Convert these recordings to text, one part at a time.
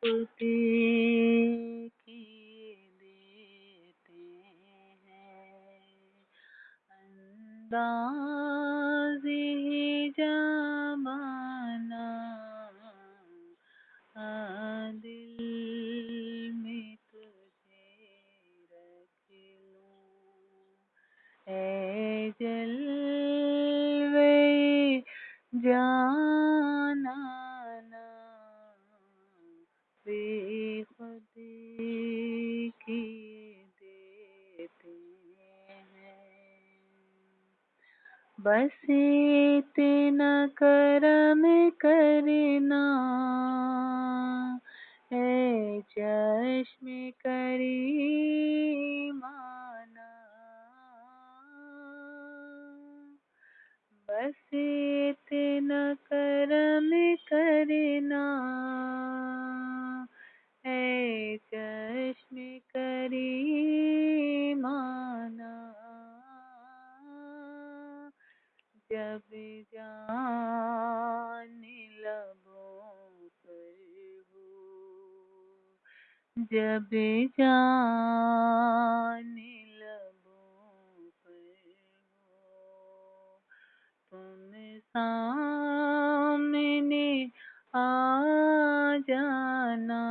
خوشی کی دیتے ہیں۔ انداز بس اتنا کرم کرنا اے چشم کری مانا بس اتنا کرم کرنا جب جان لبوں پر ہو جب جان لبوں پر ہو تم سامنے آ جانا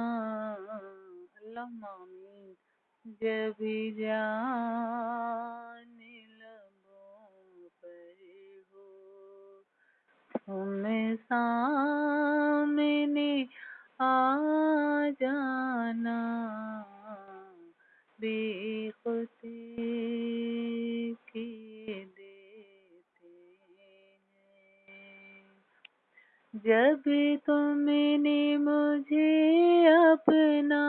اللہ مامین جب جان تم سامنے آ جانا بے خودی کی دیتے ہیں۔ جب تم نے مجھے اپنا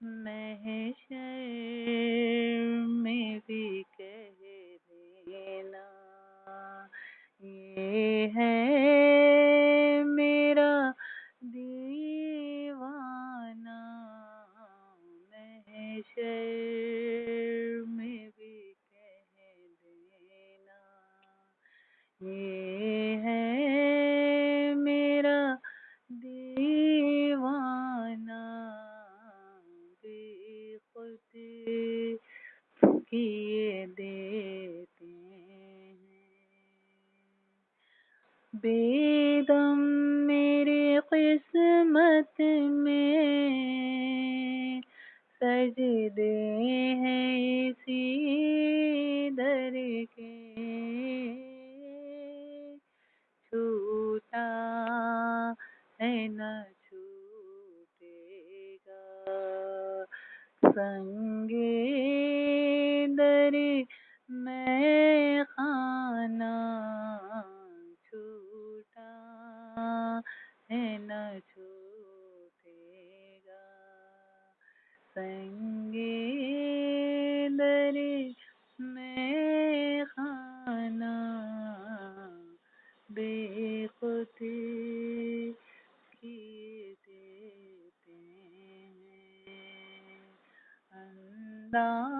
محشر میں بھی کہہ دینا۔ یہ ہے میرا دیوانہ۔ محشر میں بھی کہہ دینا۔ یہ کیے دیتے ہیں۔ بے دم میرے قسمت میں سجدے ہیں اسی در کے۔ چھوٹا ہے نہ چھوٹے گا۔ سنگ در میں خانہ چھوٹا ہے، نہ چھوٹے گا۔ سنگ در میں خانہ بے خودی کی دیتے ہیں۔ انداز